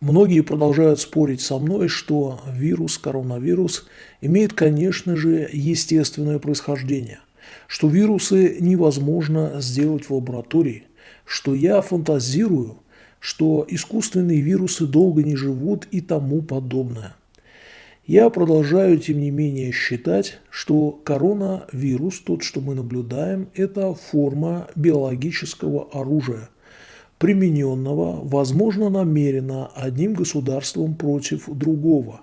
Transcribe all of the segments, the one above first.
Многие продолжают спорить со мной, что вирус, коронавирус, имеет, конечно же, естественное происхождение, что вирусы невозможно сделать в лаборатории, что я фантазирую, что искусственные вирусы долго не живут и тому подобное. Я продолжаю, тем не менее, считать, что коронавирус, тот, что мы наблюдаем, это форма биологического оружия – примененного, возможно, намеренно одним государством против другого,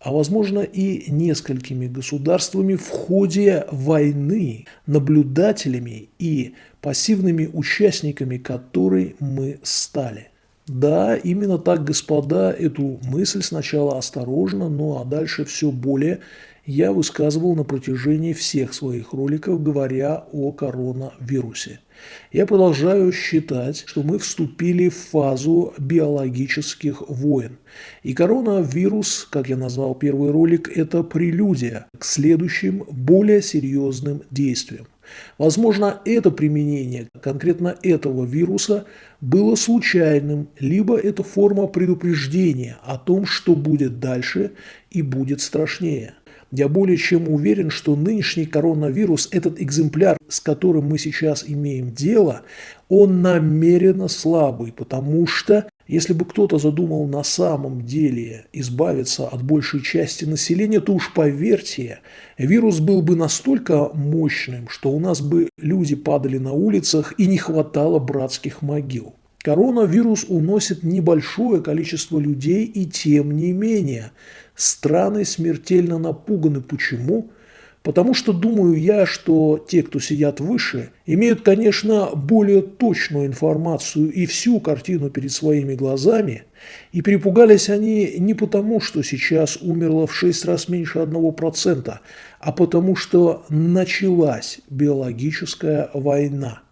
а возможно и несколькими государствами в ходе войны, наблюдателями и пассивными участниками которой мы стали. Да, именно так, господа, эту мысль сначала осторожно, ну а дальше все более я высказывал на протяжении всех своих роликов, говоря о коронавирусе. Я продолжаю считать, что мы вступили в фазу биологических войн. И коронавирус, как я назвал первый ролик, это прелюдия к следующим более серьезным действиям. Возможно, это применение конкретно этого вируса было случайным, либо это форма предупреждения о том, что будет дальше и будет страшнее. Я более чем уверен, что нынешний коронавирус, этот экземпляр, с которым мы сейчас имеем дело, он намеренно слабый, потому что если бы кто-то задумал на самом деле избавиться от большей части населения, то уж поверьте, вирус был бы настолько мощным, что у нас бы люди падали на улицах и не хватало братских могил. Коронавирус уносит небольшое количество людей и тем не менее страны смертельно напуганы. Почему? Потому что думаю я, что те, кто сидят выше, имеют, конечно, более точную информацию и всю картину перед своими глазами, и перепугались они не потому, что сейчас умерло в 6 раз меньше 1%, а потому что началась биологическая война.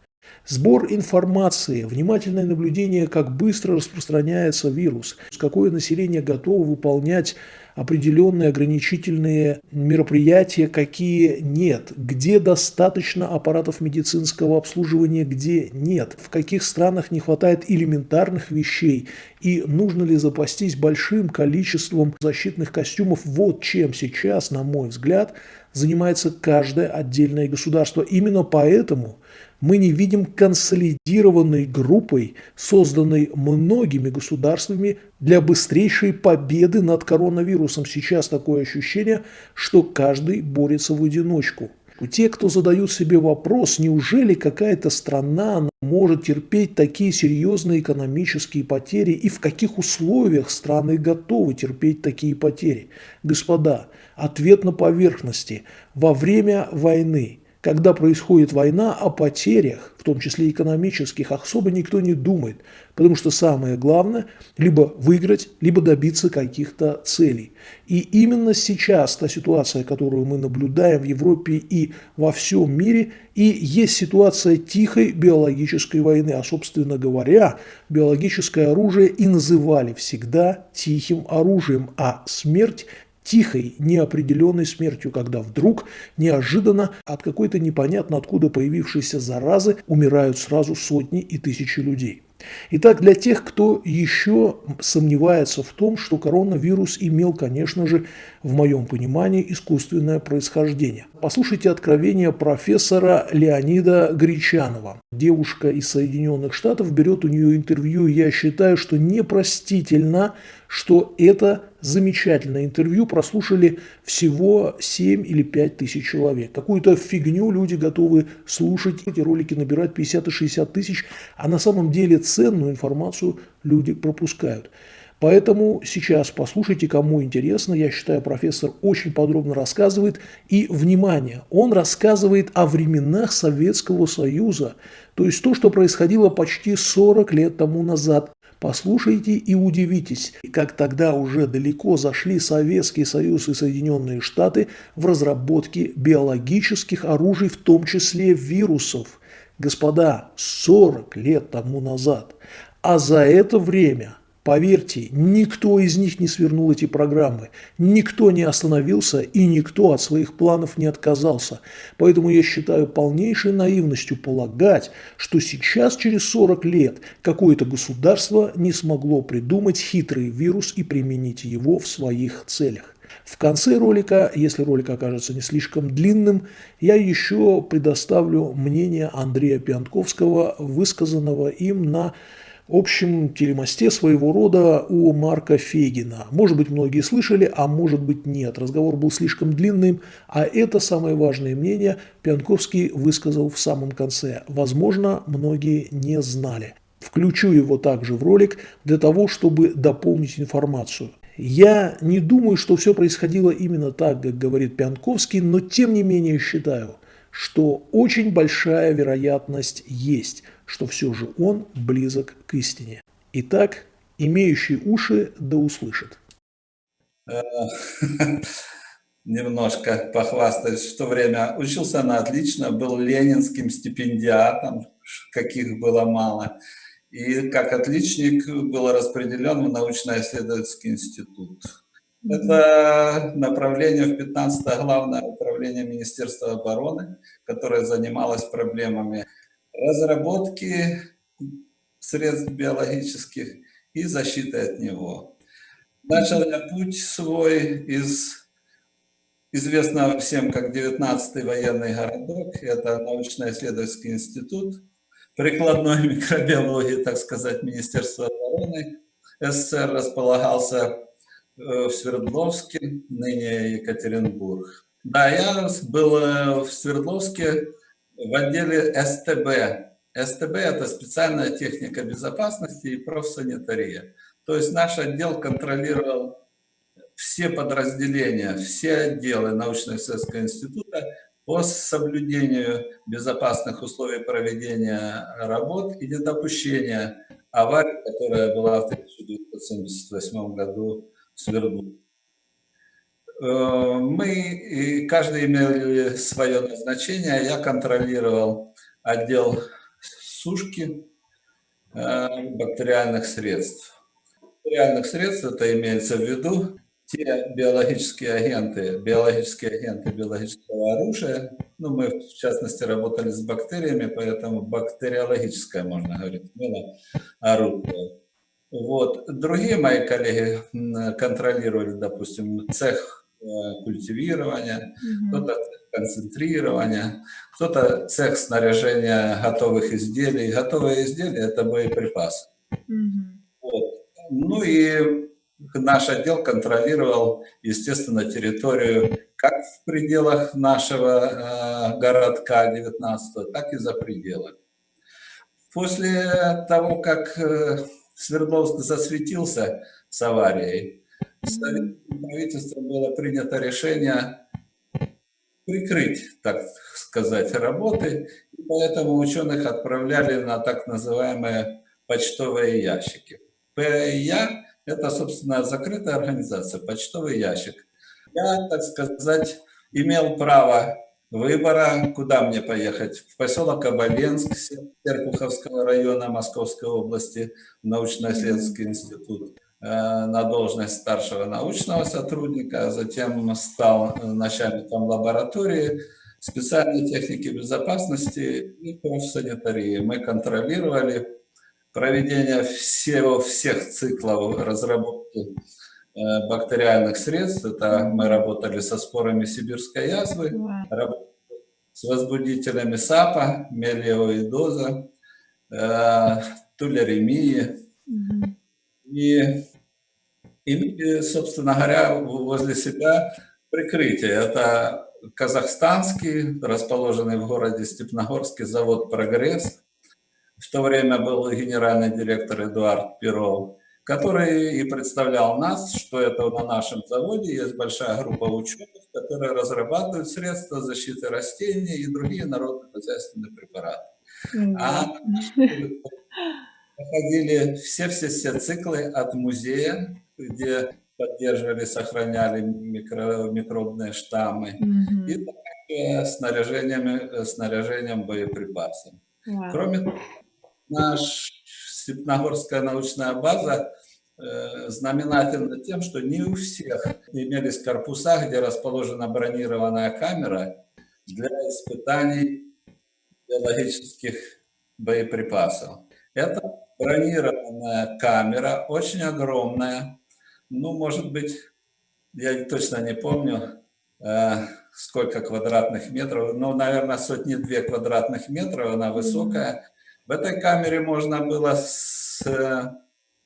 Сбор информации, внимательное наблюдение, как быстро распространяется вирус, какое население готово выполнять определенные ограничительные мероприятия, какие нет, где достаточно аппаратов медицинского обслуживания, где нет, в каких странах не хватает элементарных вещей и нужно ли запастись большим количеством защитных костюмов. Вот чем сейчас, на мой взгляд, занимается каждое отдельное государство. Именно поэтому мы не видим консолидированной группой, созданной многими государствами для быстрейшей победы над коронавирусом. Сейчас такое ощущение, что каждый борется в одиночку. Те, кто задают себе вопрос, неужели какая-то страна может терпеть такие серьезные экономические потери и в каких условиях страны готовы терпеть такие потери? Господа, ответ на поверхности. Во время войны когда происходит война, о потерях, в том числе экономических, особо никто не думает, потому что самое главное – либо выиграть, либо добиться каких-то целей. И именно сейчас та ситуация, которую мы наблюдаем в Европе и во всем мире, и есть ситуация тихой биологической войны. А, собственно говоря, биологическое оружие и называли всегда тихим оружием, а смерть тихой, неопределенной смертью, когда вдруг, неожиданно, от какой-то непонятно откуда появившейся заразы умирают сразу сотни и тысячи людей. Итак, для тех, кто еще сомневается в том, что коронавирус имел, конечно же, в моем понимании, искусственное происхождение. Послушайте откровение профессора Леонида Гречанова. Девушка из Соединенных Штатов берет у нее интервью, я считаю, что непростительно, что это замечательное интервью прослушали всего 7 или 5 тысяч человек. Какую-то фигню люди готовы слушать, эти ролики набирать 50 и 60 тысяч, а на самом деле ценную информацию люди пропускают. Поэтому сейчас послушайте, кому интересно. Я считаю, профессор очень подробно рассказывает. И, внимание, он рассказывает о временах Советского Союза. То есть то, что происходило почти 40 лет тому назад. Послушайте и удивитесь, как тогда уже далеко зашли Советский Союз и Соединенные Штаты в разработке биологических оружий, в том числе вирусов. Господа, 40 лет тому назад. А за это время – Поверьте, никто из них не свернул эти программы, никто не остановился и никто от своих планов не отказался. Поэтому я считаю полнейшей наивностью полагать, что сейчас, через 40 лет, какое-то государство не смогло придумать хитрый вирус и применить его в своих целях. В конце ролика, если ролик окажется не слишком длинным, я еще предоставлю мнение Андрея Пиантковского, высказанного им на общем телемосте своего рода у Марка Фейгина. Может быть, многие слышали, а может быть нет. Разговор был слишком длинным, а это самое важное мнение Пьянковский высказал в самом конце. Возможно, многие не знали. Включу его также в ролик для того, чтобы дополнить информацию. Я не думаю, что все происходило именно так, как говорит Пьянковский, но тем не менее считаю, что очень большая вероятность есть, что все же он близок к истине. Итак, имеющий уши да услышит. Э, немножко похвастаюсь, в то время учился на отлично, был ленинским стипендиатом, каких было мало. И как отличник был распределен в научно-исследовательский институт. Это направление в 15 главное управление Министерства обороны, которое занималось проблемами разработки средств биологических и защиты от него. Начал я путь свой из известного всем как 19-й военный городок, это научно-исследовательский институт, прикладной микробиологии, так сказать, Министерства обороны. СССР располагался Э, в Свердловске, ныне Екатеринбург. Да, я был э, в Свердловске в отделе СТБ. СТБ – это специальная техника безопасности и профсанитария. То есть наш отдел контролировал все подразделения, все отделы научно-исследовательского института по соблюдению безопасных условий проведения работ и недопущения аварии, которая была в 1978 году Свердлов. Э, мы, каждый имел свое назначение. Я контролировал отдел сушки э, бактериальных средств. Бактериальных средств, это имеется в виду те биологические агенты, биологические агенты биологического оружия. Ну, мы, в частности, работали с бактериями, поэтому бактериологическое, можно говорить, было оружие. Вот. Другие мои коллеги контролировали, допустим, цех э, культивирования, mm кто-то концентрирования, кто-то цех снаряжения готовых изделий. Готовые изделия – это боеприпасы. Mm вот. Ну и наш отдел контролировал, естественно, территорию как в пределах нашего э, городка 19 так и за пределами. После того, как э, Свердловск засветился с аварией, правительством было принято решение прикрыть, так сказать, работы, и поэтому ученых отправляли на так называемые почтовые ящики. ПЯ – это, собственно, закрытая организация, почтовый ящик. Я, так сказать, имел право выбора, куда мне поехать. В поселок Оболенск, Серпуховского района Московской области, научно-исследовательский институт на должность старшего научного сотрудника, а затем стал начальником лаборатории специальной техники безопасности и профсанитарии. Мы контролировали проведение всего, всех циклов разработки Э, бактериальных средств. Это мы работали со спорами сибирской язвы, с возбудителями САПа, мелиоидоза, э, тулеремии. И, и, собственно говоря, возле себя прикрытие. Это казахстанский, расположенный в городе Степногорске завод «Прогресс». В то время был генеральный директор Эдуард Перов который и представлял нас, что это на нашем заводе есть большая группа ученых, которые разрабатывают средства защиты растений и другие народно-хозяйственные препараты. А проходили все-все-все циклы от музея, где поддерживали, сохраняли микро, микробные штаммы, mm и также снаряжением, снаряжением боеприпасов. Wow. Кроме того, наш Степногорская научная база э, знаменательно тем, что не у всех имелись корпуса, где расположена бронированная камера для испытаний биологических боеприпасов. Это бронированная камера, очень огромная, ну, может быть, я точно не помню, э, сколько квадратных метров, ну, наверное, сотни-две квадратных метров, она высокая. В этой камере можно было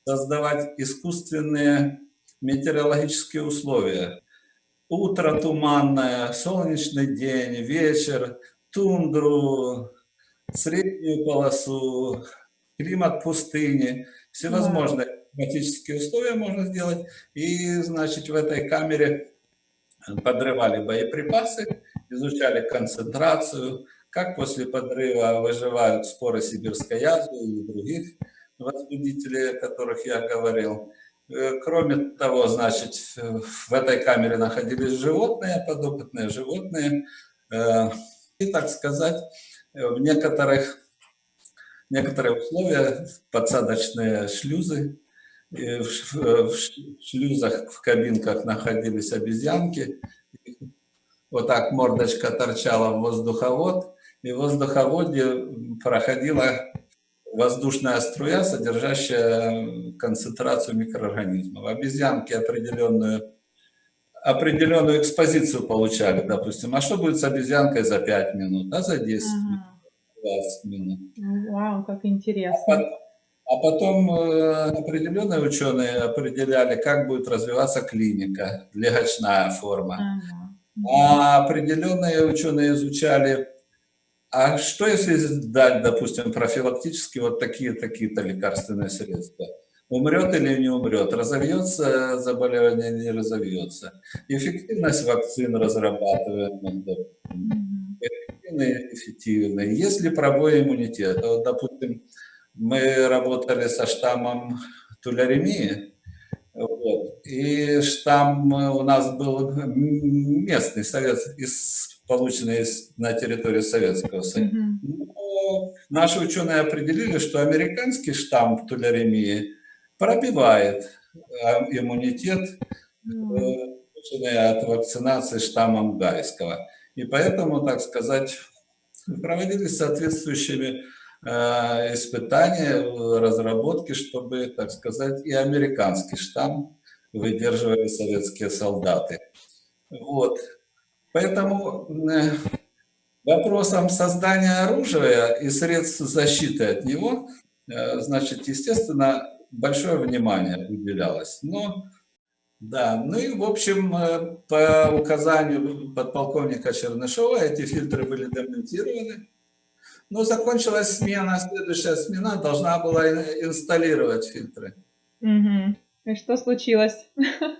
создавать искусственные метеорологические условия. Утро туманное, солнечный день, вечер, тундру, среднюю полосу, климат пустыни, всевозможные климатические условия можно сделать. И, значит, в этой камере подрывали боеприпасы, изучали концентрацию, как после подрыва выживают споры сибирской язвы и других возбудителей, о которых я говорил. Э, кроме того, значит, в этой камере находились животные, подопытные животные. Э, и, так сказать, в некоторых, некоторые условия, подсадочные шлюзы, в шлюзах, в кабинках находились обезьянки. Вот так мордочка торчала в воздуховод, и в воздуховоде проходила воздушная струя, содержащая концентрацию микроорганизмов. Обезьянки определенную, определенную экспозицию получали, допустим. А что будет с обезьянкой за 5 минут, а за 10 минут, 20 минут? Вау, как интересно. А а потом э, определенные ученые определяли, как будет развиваться клиника, легочная форма. А определенные ученые изучали, а что если дать, допустим, профилактически вот такие-такие-то лекарственные средства? Умрет или не умрет? Разовьется заболевание или не разовьется? Эффективность вакцин разрабатываем. Эффективные, эффективные. Есть ли пробой иммунитета? Вот, допустим, мы работали со штаммом туляремии, вот, и штамм у нас был местный, совет, из, полученный из, на территории Советского Союза. Но наши ученые определили, что американский штамм туляремии пробивает а, иммунитет, полученный от вакцинации штаммом гайского. И поэтому, так сказать, проводились соответствующими Э, испытания, разработки, чтобы, так сказать, и американский штамм выдерживали советские солдаты. Вот. Поэтому э, вопросом создания оружия и средств защиты от него, э, значит, естественно, большое внимание уделялось. Но, да, ну и, в общем, по указанию подполковника Чернышова эти фильтры были демонтированы. Ну, закончилась смена, следующая смена должна была инсталлировать фильтры. Угу. И что случилось?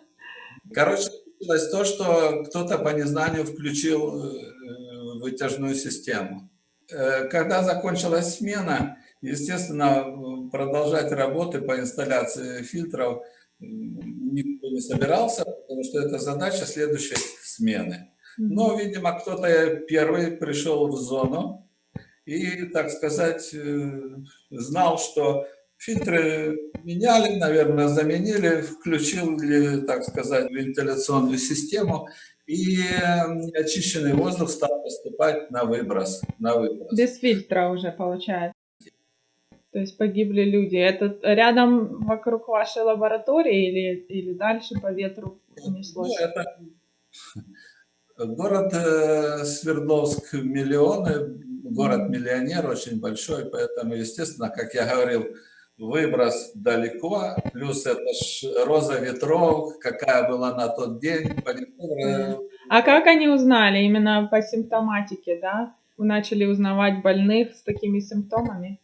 Короче, случилось то, что кто-то по незнанию включил э, вытяжную систему. Э, когда закончилась смена, естественно, продолжать работы по инсталляции фильтров никто не собирался, потому что это задача следующей смены. Но, видимо, кто-то первый пришел в зону, и, так сказать, э, знал, что фильтры меняли, наверное, заменили, включили, так сказать, вентиляционную систему, и очищенный воздух стал поступать на выброс. На выброс. Без фильтра уже получается. То есть погибли люди. Это рядом вокруг вашей лаборатории или, или дальше по ветру унеслось? Ну, это... Город э, Свердловск миллионы, город-миллионер очень большой, поэтому, естественно, как я говорил, выброс далеко, плюс это ж роза ветров, какая была на тот день. А как они узнали? Именно по симптоматике, да? Вы начали узнавать больных с такими симптомами?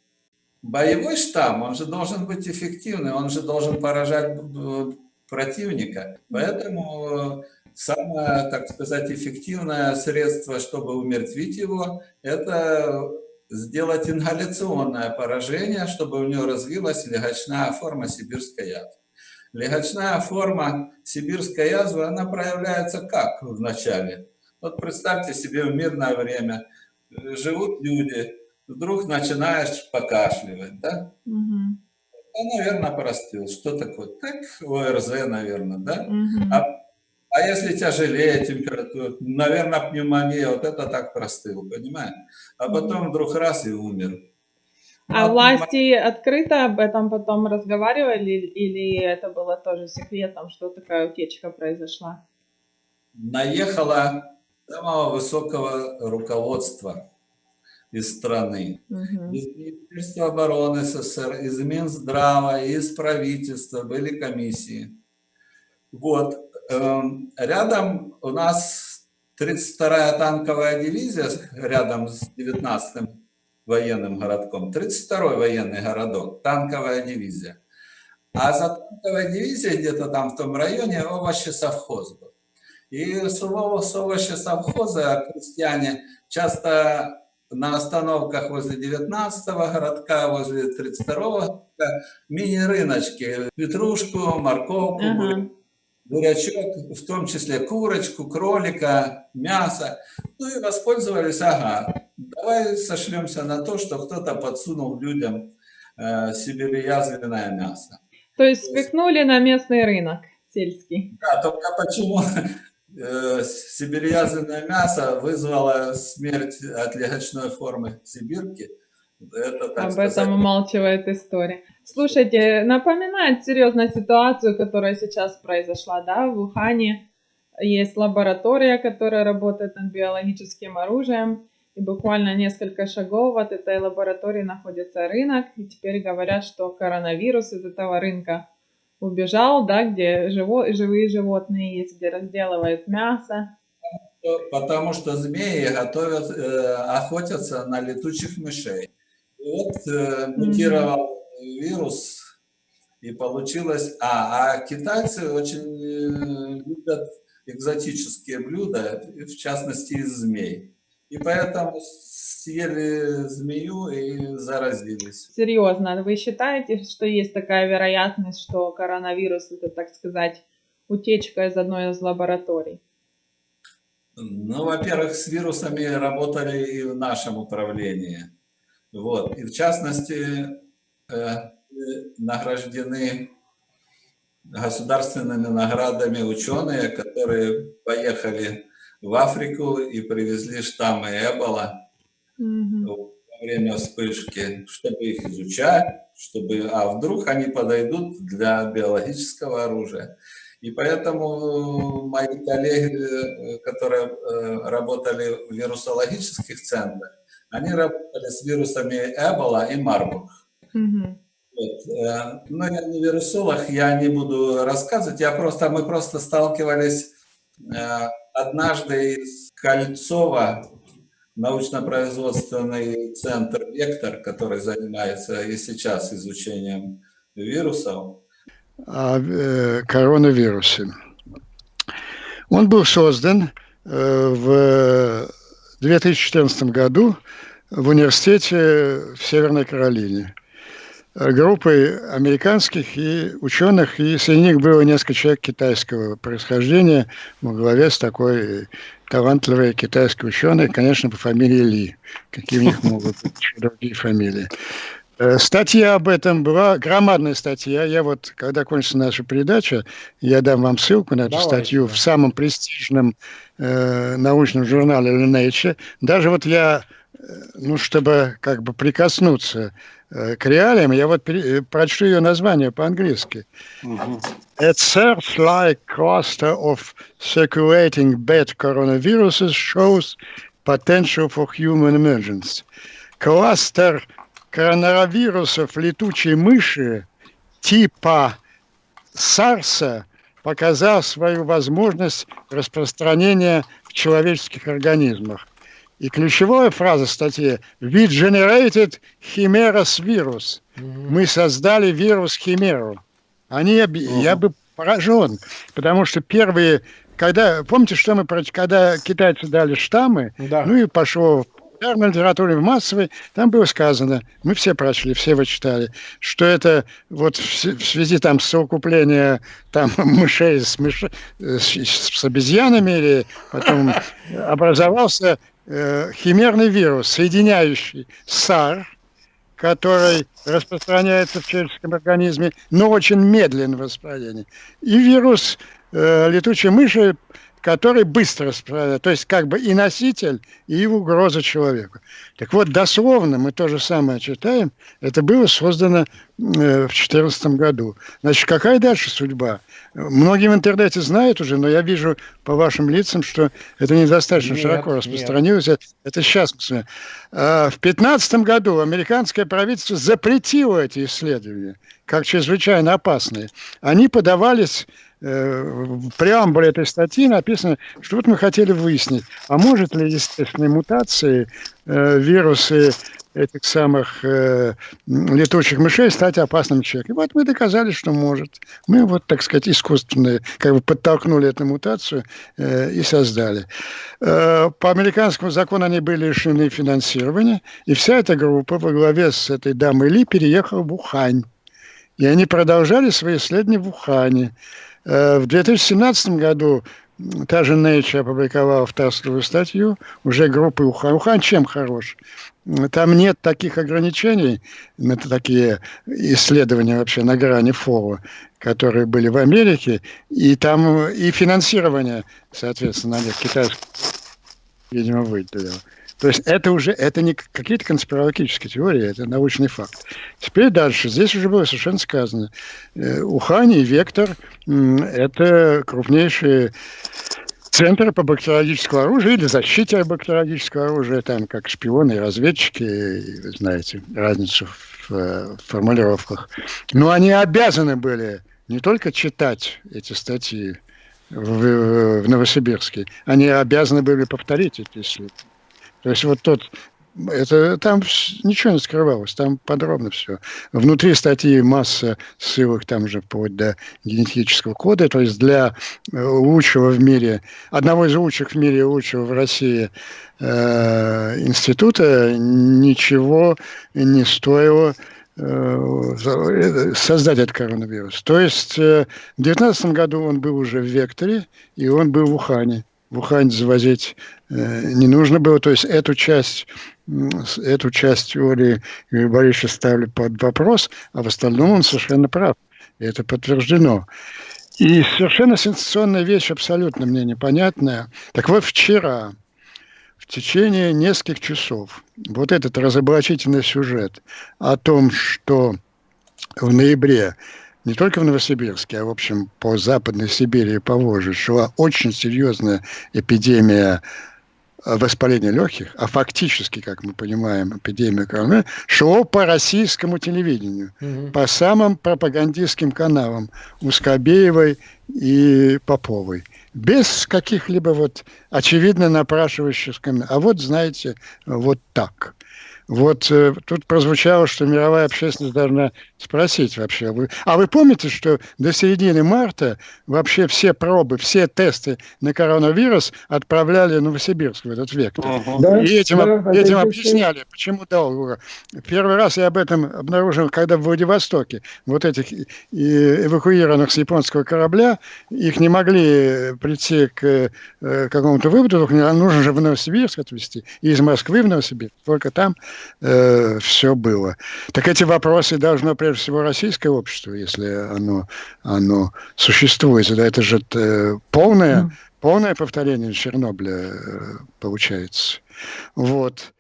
Боевой штамм, он же должен быть эффективный, он же должен поражать э, противника. Поэтому самое, так сказать, эффективное средство, чтобы умертвить его, это сделать ингаляционное поражение, чтобы у него развилась легочная форма сибирской язвы. Легочная форма сибирской язвы, она проявляется как в начале? Вот представьте себе в мирное время живут люди, вдруг начинаешь покашливать, да? Угу. Да, наверное, простыл. Что такое? Так, ОРЗ, наверное, да? Мгм. А, а если тяжелее температура, наверное, пневмония, вот это так простыл, понимаешь? А потом вдруг раз и умер. А Ну, власти открыто об этом потом разговаривали или это было тоже секретом, что такая утечка произошла? Наехало самого высокого руководства из страны. Мгм. Из Министерства обороны СССР, из Минздрава, из правительства были комиссии. Вот. Эм, Рядом у нас 32-я танковая дивизия, рядом с 19-м военным городком. 32-й военный городок, танковая дивизия. А за танковой дивизией где-то там в том районе овощи совхоз был. И с ово- с овощи совхоза крестьяне часто на остановках возле 19-го городка, возле 32-го городка, мини-рыночки, петрушку, морковку, Ага. Бурячок, в том числе курочку, кролика, мясо. Ну и воспользовались, ага, давай сошлемся на то, что кто-то подсунул людям э, сибирязвенное мясо. То есть спихнули на местный рынок сельский. Да, только почему э, сибирязвенное мясо вызвало смерть от легочной формы сибирки, это, Об сказать, этом умалчивает история. Слушайте, напоминает серьезную ситуацию, которая сейчас произошла, да, в Ухане. Есть лаборатория, которая работает над биологическим оружием, и буквально несколько шагов от этой лаборатории находится рынок, и теперь говорят, что коронавирус из этого рынка убежал, да, где живо- живые животные есть, где разделывают мясо. Потому что змеи готовят, э, охотятся на летучих мышей. И вот э, мутировал вирус, и получилось... А, а китайцы очень э, любят экзотические блюда, в частности из змей. И поэтому съели змею и заразились. Серьезно, вы считаете, что есть такая вероятность, что коронавирус это, так сказать, утечка из одной из лабораторий? Ну, во-первых, с вирусами работали и в нашем управлении. Вот. И в частности, награждены государственными наградами ученые, которые поехали в Африку и привезли штаммы Эбола Мгм. во время вспышки, чтобы их изучать, чтобы, а вдруг они подойдут для биологического оружия. И поэтому мои коллеги, э, которые э, работали в вирусологических центрах, они работали с вирусами Эбола и Марбург. Мгм. Вот. э, Но я не вирусолог, я не буду рассказывать, я просто, мы просто сталкивались э, однажды из Кольцова, научно-производственный центр «Вектор», который занимается и сейчас изучением вирусов. о э, коронавирусе. Он был создан э, в 2014 году в университете в Северной Каролине э, группой американских и ученых, и среди них было несколько человек китайского происхождения во главе с такой талантливой китайской ученой, конечно, по фамилии Ли. Какие у них могут быть другие фамилии. Э, Статья об этом была, громадная статья. Я вот, когда кончится наша передача, я дам вам ссылку на эту Давайте, статью в самом престижном э, научном журнале Nature. Даже вот я, э, ну, чтобы как бы прикоснуться э, к реалиям, я вот э, прочту ее название по-английски. A search-like cluster of circulating bad coronaviruses shows potential for human emergence. Кластер коронавирусов летучей мыши типа САРСа показал свою возможность распространения в человеческих организмах. И ключевая фраза статьи «We generated Chimeras virus». Мы создали вирус Химеру. Они, объ- я бы поражен, потому что первые, когда, помните, что мы, когда китайцы дали штаммы, Да. ну и пошло в популярной литературе, в массовой, там было сказано, мы все прочли, все вы читали, что это вот в, в связи там с совокуплением там мышей с, мыш- э, с, с обезьянами, или потом образовался химерный вирус, соединяющий САР, который распространяется в человеческом организме, но очень медленно в распространении, и вирус э, летучей мыши, который быстро распространяется, то есть как бы и носитель, и угроза человеку. Так вот, дословно мы то же самое читаем, это было создано э, в 2014 году. Значит, какая дальше судьба? Многие в интернете знают уже, но я вижу по вашим лицам, что это недостаточно нет, широко распространилось. Нет. Это сейчас. А, в 2015 году американское правительство запретило эти исследования как чрезвычайно опасные. Они подавались Э, в преамбуле этой статьи написано, что вот мы хотели выяснить, а может ли естественные мутации, э, вирусы этих самых э, летучих мышей стать опасным человеком. И вот мы доказали, что может. Мы вот, так сказать, искусственно как бы подтолкнули эту мутацию э, и создали. Э, по американскому закону они были лишены финансирования, и вся эта группа во главе с этой дамой Ли переехала в Ухань. И они продолжали свои исследования в Ухане. Э, в 2017 году та же Nature опубликовала авторскую статью уже группы Ухан. Ухан чем хорош? Там нет таких ограничений, это такие исследования вообще на грани фола, которые были в Америке, и там и финансирование, соответственно, на них китайское, видимо, выделило. То есть это уже это не какие-то конспирологические теории, это научный факт. Теперь дальше. Здесь уже было совершенно сказано. Э, Ухань и Вектор – это крупнейшие центры по бактериологическому оружию или защите бактериологического оружия, там как шпионы и разведчики, вы знаете разницу в, в формулировках. Но они обязаны были не только читать эти статьи в, в Новосибирске, они обязаны были повторить эти исследования. То есть вот тот это там ничего не скрывалось, там подробно все. Внутри статьи масса ссылок там же вплоть до генетического кода, то есть для э, лучшего в мире, одного из лучших в мире, лучшего в России э, института ничего не стоило э, создать этот коронавирус. То есть э, в 2019 году он был уже в Векторе, и он был в Ухане в Ухань завозить э, не нужно было. То есть эту часть, эту часть теории Юрий Борисович ставили под вопрос, а в остальном он совершенно прав. И это подтверждено. И совершенно сенсационная вещь, абсолютно мне непонятная. Так вот, вчера, в течение нескольких часов, вот этот разоблачительный сюжет о том, что в ноябре не только в Новосибирске, а, в общем, по Западной Сибири и по Волжье шла очень серьезная эпидемия э, воспаления легких, а фактически, как мы понимаем, эпидемия коронавируса, шло по российскому телевидению, угу. по самым пропагандистским каналам Ускобеевой и Поповой. Без каких-либо вот очевидно напрашивающих А вот, знаете, вот так. Вот э, тут прозвучало, что мировая общественность должна спросить вообще. Вы, а вы помните, что до середины марта вообще все пробы, все тесты на коронавирус отправляли в Новосибирск, в этот век. Ага. Да, и этим, да, этим объясняли, почему долго. Первый раз я об этом обнаружил, когда в Владивостоке вот этих эвакуированных с японского корабля, их не могли прийти к э, какому-то выводу, нужно же в Новосибирск отвезти, и из Москвы в Новосибирск, только там э, все было. Так эти вопросы должно прежде всего российское общество, если оно, оно существует. Да, это же э, полное, полное повторение Чернобыля э, получается. Вот.